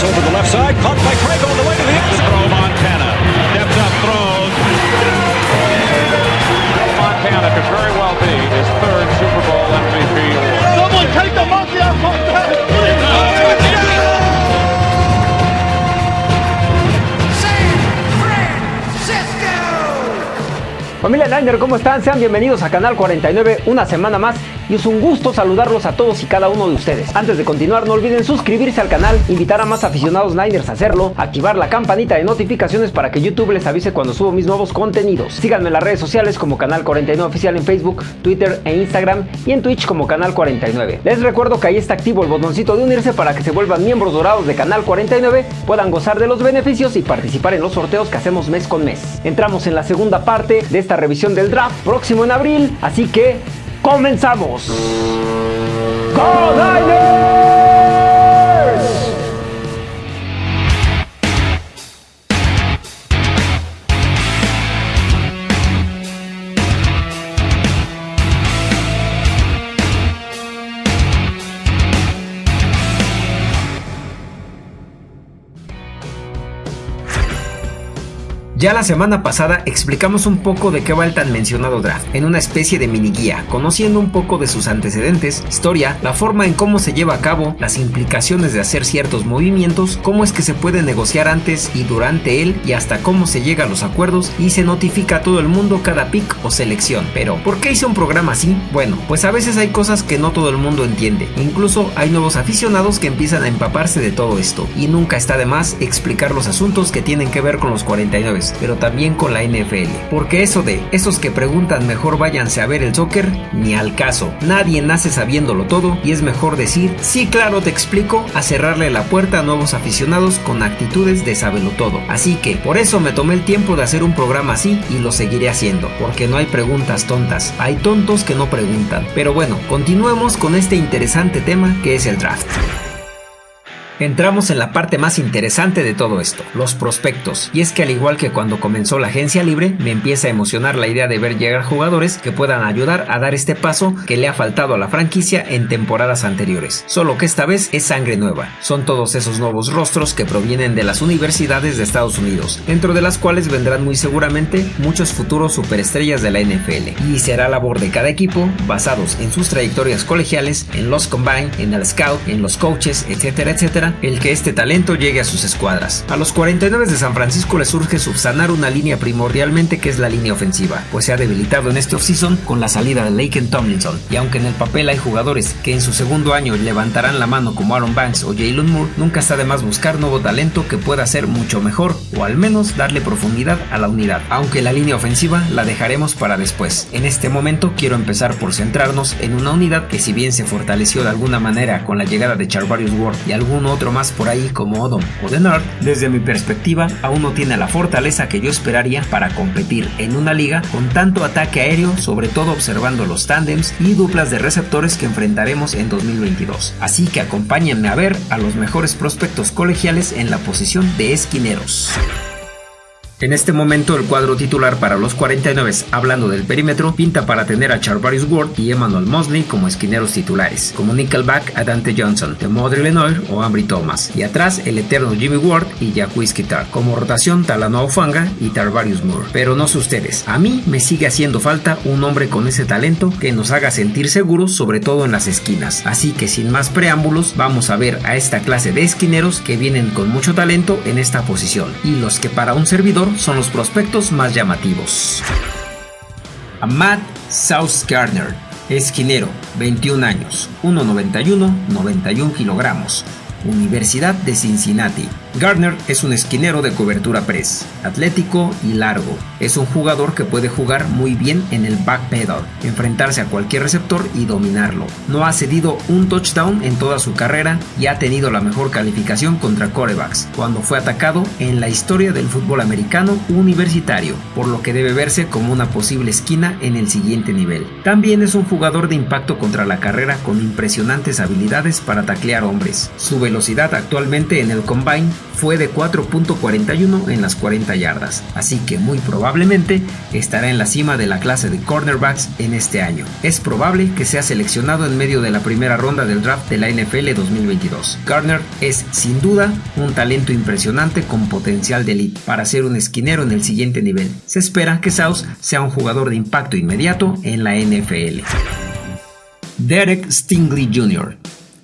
pass over the left side, caught by Craig on the way to the end Throw Montana. Steps up, throws. Montana could very well be his third Super Bowl MVP award. Someone take the monkey off Montana, please! Familia Niner, ¿cómo están? Sean bienvenidos a Canal 49 una semana más y es un gusto saludarlos a todos y cada uno de ustedes. Antes de continuar, no olviden suscribirse al canal, invitar a más aficionados Niners a hacerlo, activar la campanita de notificaciones para que YouTube les avise cuando subo mis nuevos contenidos. Síganme en las redes sociales como Canal 49 Oficial en Facebook, Twitter e Instagram y en Twitch como Canal 49. Les recuerdo que ahí está activo el botoncito de unirse para que se vuelvan miembros dorados de Canal 49, puedan gozar de los beneficios y participar en los sorteos que hacemos mes con mes. Entramos en la segunda parte de esta revisión del draft próximo en abril, así que ¡Comenzamos! ¡Go Niners! Ya la semana pasada explicamos un poco de qué va el tan mencionado draft, en una especie de mini guía, conociendo un poco de sus antecedentes, historia, la forma en cómo se lleva a cabo, las implicaciones de hacer ciertos movimientos, cómo es que se puede negociar antes y durante él y hasta cómo se llega a los acuerdos y se notifica a todo el mundo cada pick o selección. Pero, ¿por qué hice un programa así? Bueno, pues a veces hay cosas que no todo el mundo entiende, incluso hay nuevos aficionados que empiezan a empaparse de todo esto, y nunca está de más explicar los asuntos que tienen que ver con los 49 pero también con la NFL. Porque eso de esos que preguntan mejor váyanse a ver el soccer, ni al caso. Nadie nace sabiéndolo todo y es mejor decir, sí claro te explico, a cerrarle la puerta a nuevos aficionados con actitudes de sabelo todo. Así que por eso me tomé el tiempo de hacer un programa así y lo seguiré haciendo, porque no hay preguntas tontas, hay tontos que no preguntan. Pero bueno, continuemos con este interesante tema que es el draft. Entramos en la parte más interesante de todo esto, los prospectos. Y es que al igual que cuando comenzó la agencia libre, me empieza a emocionar la idea de ver llegar jugadores que puedan ayudar a dar este paso que le ha faltado a la franquicia en temporadas anteriores. Solo que esta vez es sangre nueva. Son todos esos nuevos rostros que provienen de las universidades de Estados Unidos, dentro de las cuales vendrán muy seguramente muchos futuros superestrellas de la NFL. Y será labor de cada equipo, basados en sus trayectorias colegiales, en los combine, en el scout, en los coaches, etcétera, etcétera, el que este talento llegue a sus escuadras. A los 49 de San Francisco les surge subsanar una línea primordialmente que es la línea ofensiva, pues se ha debilitado en este offseason con la salida de Laken Tomlinson, y aunque en el papel hay jugadores que en su segundo año levantarán la mano como Aaron Banks o Jalen Moore, nunca está de más buscar nuevo talento que pueda ser mucho mejor, o al menos darle profundidad a la unidad, aunque la línea ofensiva la dejaremos para después. En este momento quiero empezar por centrarnos en una unidad que si bien se fortaleció de alguna manera con la llegada de Charvarius Ward y algún otro más por ahí como Odom o The Nerd, desde mi perspectiva aún no tiene la fortaleza que yo esperaría para competir en una liga con tanto ataque aéreo, sobre todo observando los tandems y duplas de receptores que enfrentaremos en 2022. Así que acompáñenme a ver a los mejores prospectos colegiales en la posición de esquineros. En este momento el cuadro titular para los 49, hablando del perímetro, pinta para tener a Charvarius Ward y Emmanuel Mosley como esquineros titulares, como nickelback a Dante Johnson, de Modre Lenoir o Ambry Thomas, y atrás el eterno Jimmy Ward y Jacques Kitar, como rotación Talanoa Fanga y Tarvarius Moore. Pero no sé ustedes, a mí me sigue haciendo falta un hombre con ese talento que nos haga sentir seguros, sobre todo en las esquinas. Así que sin más preámbulos, vamos a ver a esta clase de esquineros que vienen con mucho talento en esta posición, y los que para un servidor son los prospectos más llamativos. A Matt South Gardner, esquinero, 21 años, 1,91, 91 kilogramos, Universidad de Cincinnati. Gardner es un esquinero de cobertura press, atlético y largo. Es un jugador que puede jugar muy bien en el back pedal, enfrentarse a cualquier receptor y dominarlo. No ha cedido un touchdown en toda su carrera y ha tenido la mejor calificación contra corebacks cuando fue atacado en la historia del fútbol americano universitario, por lo que debe verse como una posible esquina en el siguiente nivel. También es un jugador de impacto contra la carrera con impresionantes habilidades para taclear hombres. Su velocidad actualmente en el combine fue de 4.41 en las 40 yardas, así que muy probablemente estará en la cima de la clase de cornerbacks en este año. Es probable que sea seleccionado en medio de la primera ronda del draft de la NFL 2022. Garner es sin duda un talento impresionante con potencial de elite para ser un esquinero en el siguiente nivel. Se espera que Sauce sea un jugador de impacto inmediato en la NFL. Derek Stingley Jr.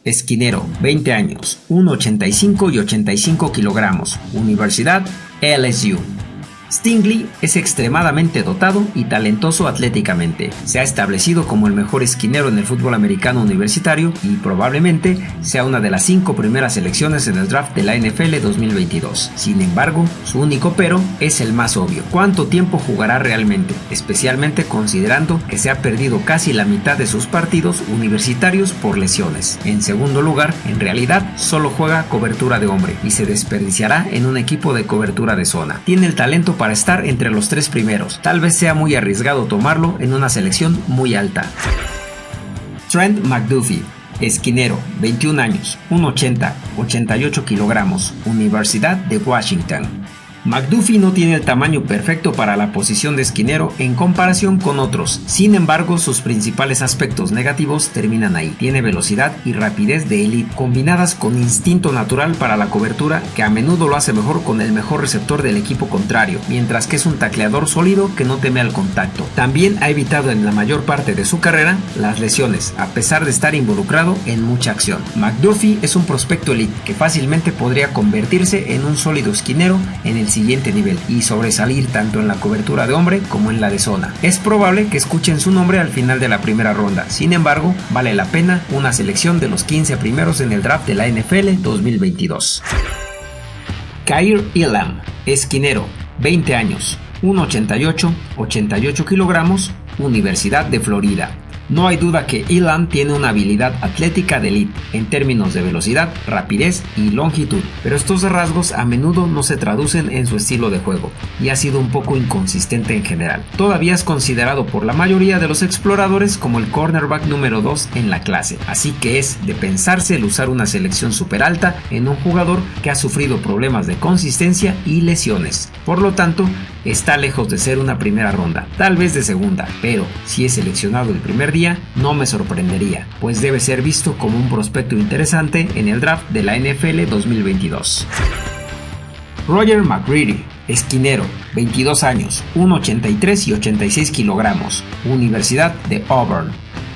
Esquinero, 20 años, 1,85 y 85 kilogramos, Universidad LSU. Stingley es extremadamente dotado y talentoso atléticamente. Se ha establecido como el mejor esquinero en el fútbol americano universitario y probablemente sea una de las cinco primeras selecciones en el draft de la NFL 2022. Sin embargo, su único pero es el más obvio. ¿Cuánto tiempo jugará realmente? Especialmente considerando que se ha perdido casi la mitad de sus partidos universitarios por lesiones. En segundo lugar, en realidad solo juega cobertura de hombre y se desperdiciará en un equipo de cobertura de zona. Tiene el talento para estar entre los tres primeros. Tal vez sea muy arriesgado tomarlo en una selección muy alta. Trent McDuffie, esquinero, 21 años, 1,80, 88 kilogramos, Universidad de Washington. McDuffie no tiene el tamaño perfecto para la posición de esquinero en comparación con otros, sin embargo sus principales aspectos negativos terminan ahí. Tiene velocidad y rapidez de élite combinadas con instinto natural para la cobertura que a menudo lo hace mejor con el mejor receptor del equipo contrario, mientras que es un tacleador sólido que no teme al contacto. También ha evitado en la mayor parte de su carrera las lesiones, a pesar de estar involucrado en mucha acción. McDuffie es un prospecto elite que fácilmente podría convertirse en un sólido esquinero en el siguiente nivel y sobresalir tanto en la cobertura de hombre como en la de zona. Es probable que escuchen su nombre al final de la primera ronda, sin embargo, vale la pena una selección de los 15 primeros en el draft de la NFL 2022. Kair Elam, esquinero, 20 años, 1,88, 88 kilogramos, Universidad de Florida. No hay duda que Elam tiene una habilidad atlética de elite en términos de velocidad, rapidez y longitud, pero estos rasgos a menudo no se traducen en su estilo de juego y ha sido un poco inconsistente en general. Todavía es considerado por la mayoría de los exploradores como el cornerback número 2 en la clase, así que es de pensarse el usar una selección super alta en un jugador que ha sufrido problemas de consistencia y lesiones. Por lo tanto, está lejos de ser una primera ronda, tal vez de segunda, pero si es seleccionado el primer día, no me sorprendería, pues debe ser visto como un prospecto interesante en el draft de la NFL 2022. Roger McCready, esquinero, 22 años, 1,83 y 86 kilogramos, Universidad de Auburn.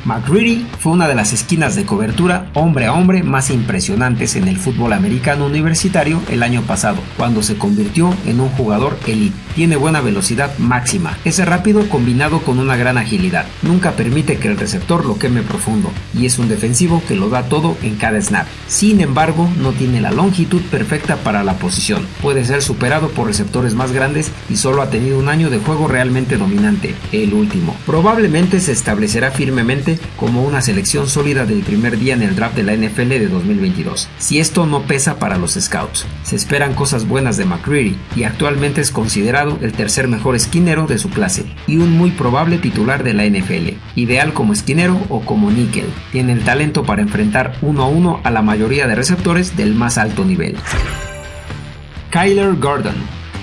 McCready fue una de las esquinas de cobertura hombre a hombre más impresionantes en el fútbol americano universitario el año pasado, cuando se convirtió en un jugador elite. Tiene buena velocidad máxima, es rápido combinado con una gran agilidad, nunca permite que el receptor lo queme profundo y es un defensivo que lo da todo en cada snap. Sin embargo, no tiene la longitud perfecta para la posición, puede ser superado por receptores más grandes y solo ha tenido un año de juego realmente dominante, el último. Probablemente se establecerá firmemente como una selección sólida del primer día en el draft de la NFL de 2022. Si esto no pesa para los scouts, se esperan cosas buenas de McCreary y actualmente es considerado el tercer mejor esquinero de su clase y un muy probable titular de la NFL, ideal como esquinero o como níquel. Tiene el talento para enfrentar uno a uno a la mayoría de receptores del más alto nivel. Kyler Gordon,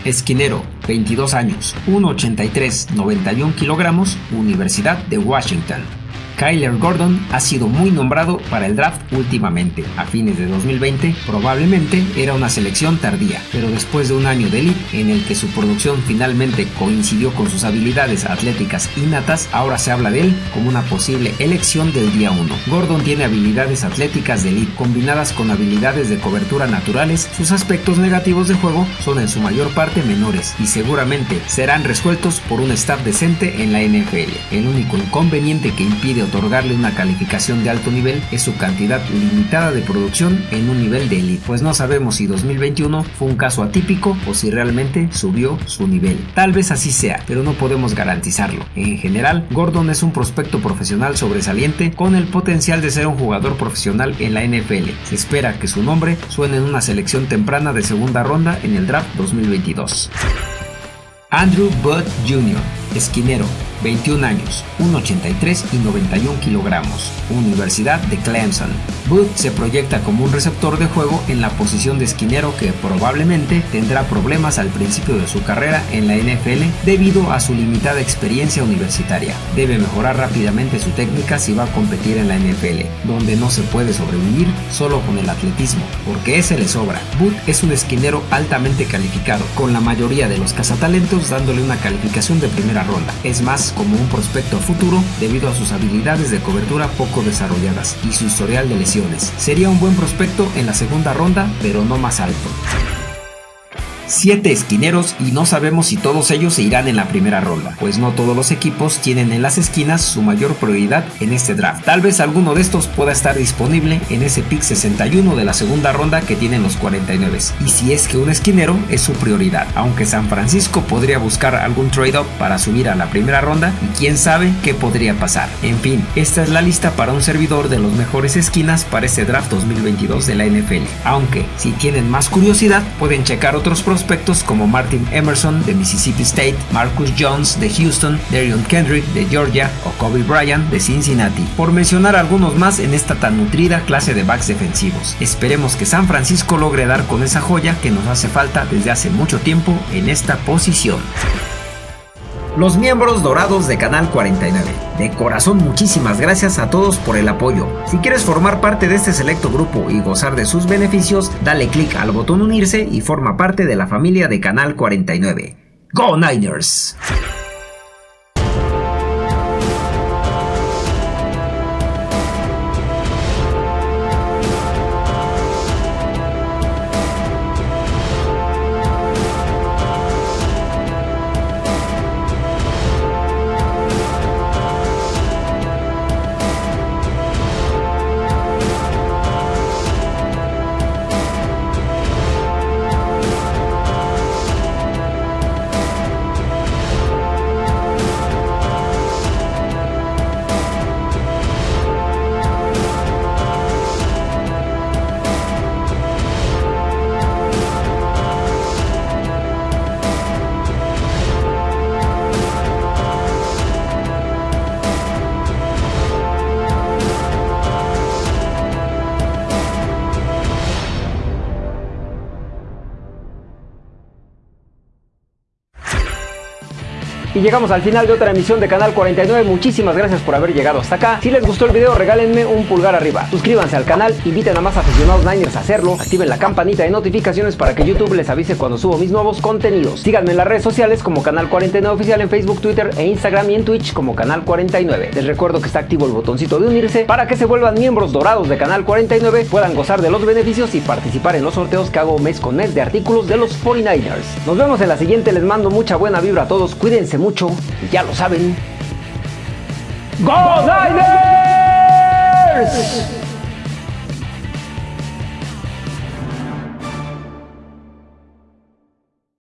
esquinero, 22 años, 1,83, 91 kilogramos, Universidad de Washington. Kyler Gordon ha sido muy nombrado para el draft últimamente. A fines de 2020 probablemente era una selección tardía, pero después de un año de elite en el que su producción finalmente coincidió con sus habilidades atléticas innatas, ahora se habla de él como una posible elección del día 1. Gordon tiene habilidades atléticas de elite combinadas con habilidades de cobertura naturales, sus aspectos negativos de juego son en su mayor parte menores y seguramente serán resueltos por un staff decente en la NFL. El único inconveniente que impide otorgarle una calificación de alto nivel es su cantidad limitada de producción en un nivel de elite, pues no sabemos si 2021 fue un caso atípico o si realmente subió su nivel. Tal vez así sea, pero no podemos garantizarlo. En general, Gordon es un prospecto profesional sobresaliente con el potencial de ser un jugador profesional en la NFL. Se espera que su nombre suene en una selección temprana de segunda ronda en el draft 2022. Andrew Budd Jr Esquinero, 21 años, 1,83 y 91 kilogramos, Universidad de Clemson. Booth se proyecta como un receptor de juego en la posición de esquinero que probablemente tendrá problemas al principio de su carrera en la NFL debido a su limitada experiencia universitaria. Debe mejorar rápidamente su técnica si va a competir en la NFL, donde no se puede sobrevivir solo con el atletismo, porque ese le sobra. Booth es un esquinero altamente calificado, con la mayoría de los cazatalentos dándole una calificación de primera ronda. Es más, como un prospecto futuro debido a sus habilidades de cobertura poco desarrolladas y su historial de lesiones. Sería un buen prospecto en la segunda ronda, pero no más alto. 7 esquineros y no sabemos si todos ellos se irán en la primera ronda, pues no todos los equipos tienen en las esquinas su mayor prioridad en este draft. Tal vez alguno de estos pueda estar disponible en ese pick 61 de la segunda ronda que tienen los 49. Y si es que un esquinero es su prioridad, aunque San Francisco podría buscar algún trade-up para subir a la primera ronda y quién sabe qué podría pasar. En fin, esta es la lista para un servidor de los mejores esquinas para este draft 2022 de la NFL. Aunque si tienen más curiosidad pueden checar otros prospectos como Martin Emerson de Mississippi State, Marcus Jones de Houston, Darion Kendrick de Georgia o Kobe Bryant de Cincinnati, por mencionar algunos más en esta tan nutrida clase de backs defensivos. Esperemos que San Francisco logre dar con esa joya que nos hace falta desde hace mucho tiempo en esta posición los miembros dorados de Canal 49. De corazón muchísimas gracias a todos por el apoyo. Si quieres formar parte de este selecto grupo y gozar de sus beneficios, dale clic al botón unirse y forma parte de la familia de Canal 49. ¡Go Niners! Y llegamos al final de otra emisión de Canal 49. Muchísimas gracias por haber llegado hasta acá. Si les gustó el video, regálenme un pulgar arriba. Suscríbanse al canal, inviten a más aficionados Niners a hacerlo. Activen la campanita de notificaciones para que YouTube les avise cuando subo mis nuevos contenidos. Síganme en las redes sociales como Canal 49 Oficial en Facebook, Twitter e Instagram y en Twitch como Canal 49. Les recuerdo que está activo el botoncito de unirse para que se vuelvan miembros dorados de Canal 49, puedan gozar de los beneficios y participar en los sorteos que hago mes con mes de artículos de los 49ers. Nos vemos en la siguiente, les mando mucha buena vibra a todos, cuídense mucho mucho, ya lo saben. ¡Go Niners!